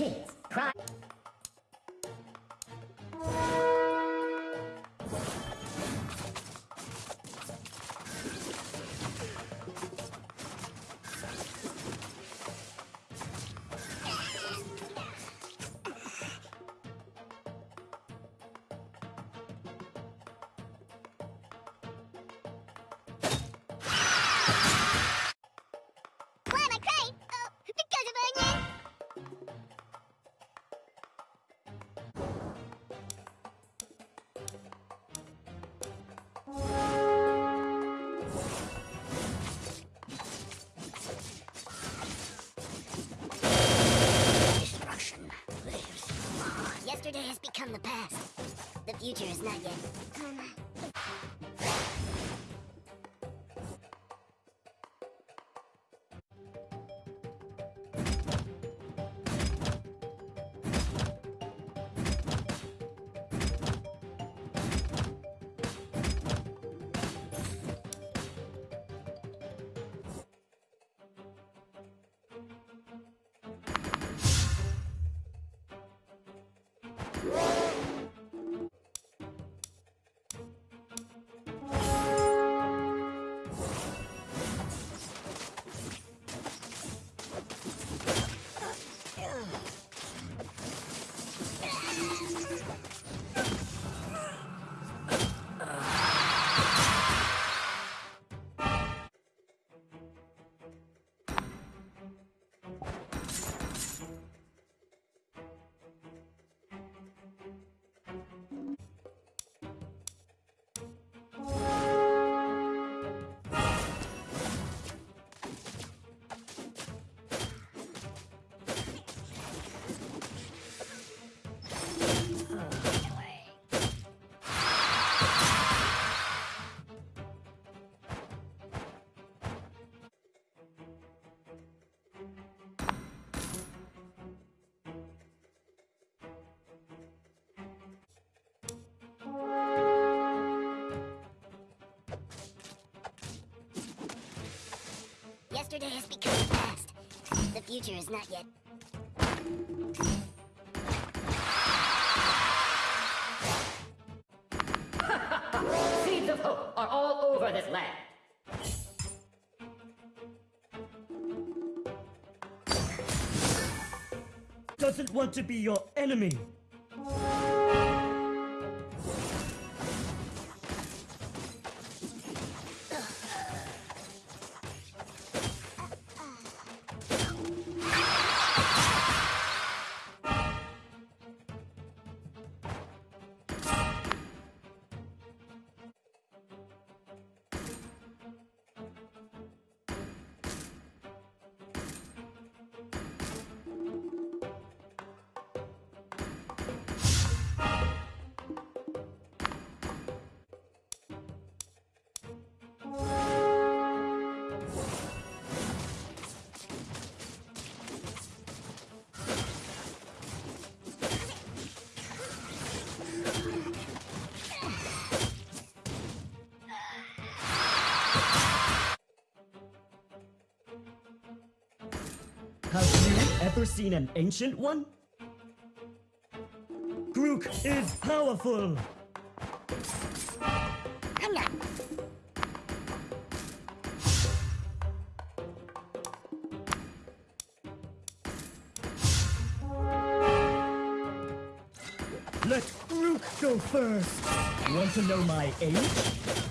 Kids, cry. Become the past. The future is not yet. Yesterday has become the past. The future is not yet. Seeds of hope are all over this land. doesn't want to be your enemy. Ever seen an ancient one? Grook is powerful. I'm not. Let Grook go first. Want to know my age?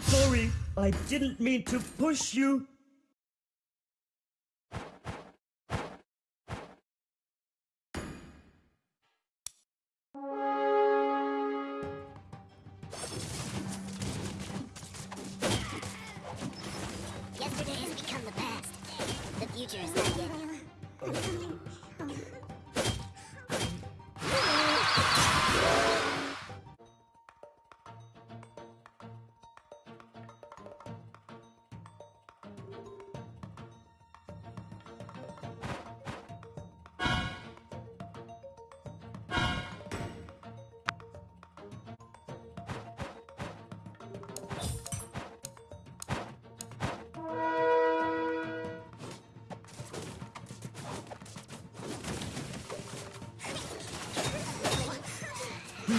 Sorry, I didn't mean to push you. Yesterday has become the past. The future is not yet.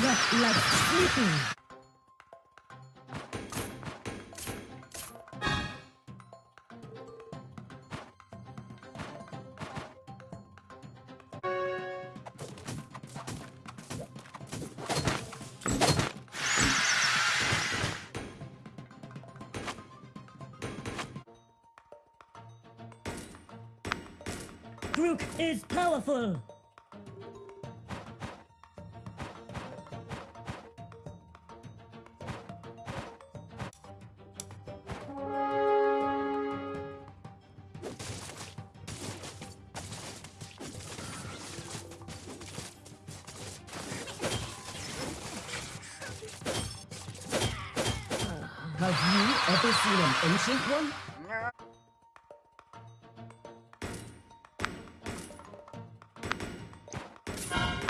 Left like sleeping. Is powerful. Have you ever seen an ancient one?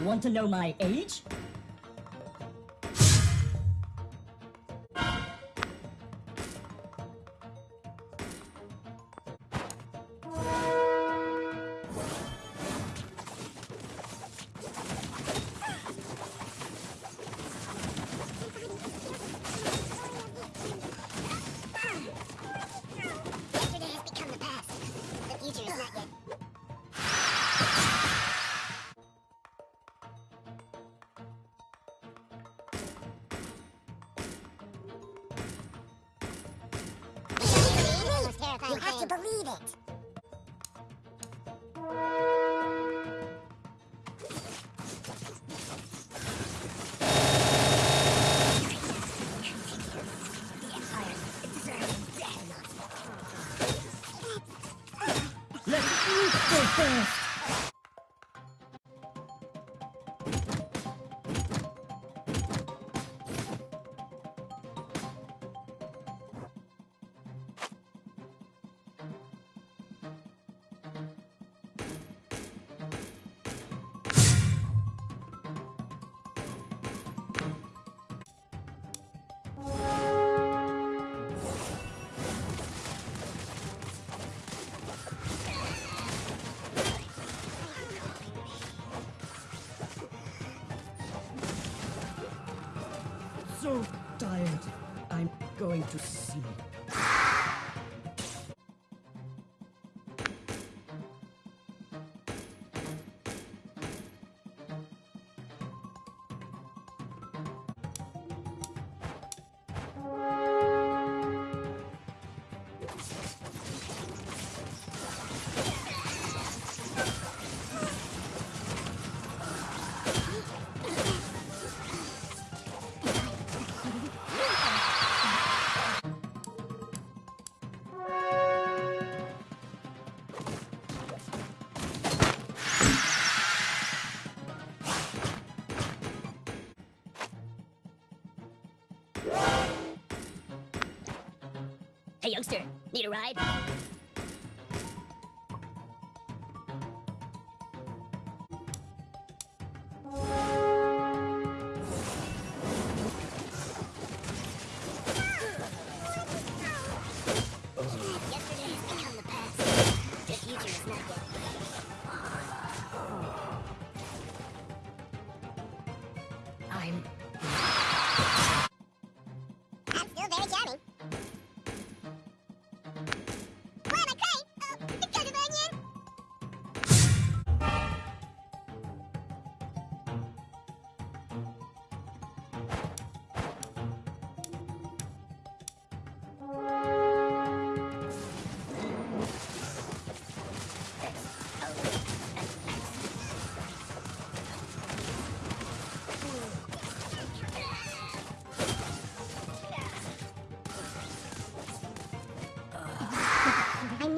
Want to know my age? So tired. I'm going to sleep. Hey, youngster, need a ride?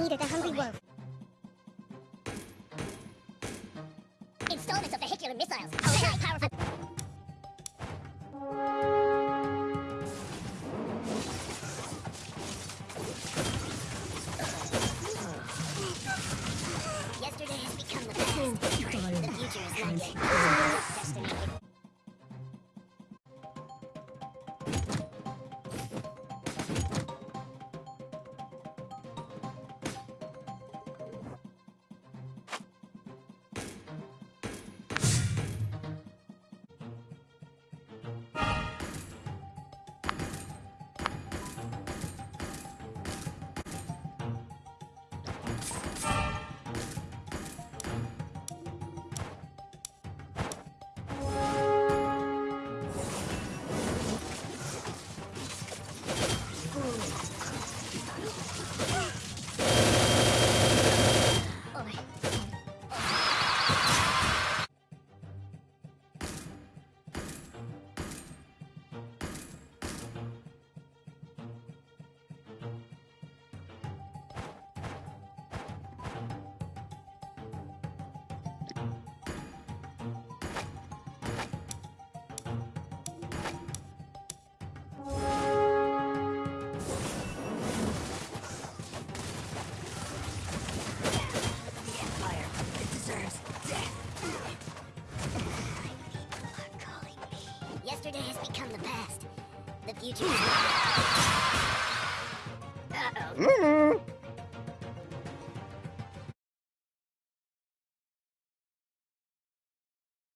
meat of the hungry wolf. Installments of vehicular missiles. Oh, Yesterday has become the past. The future is not.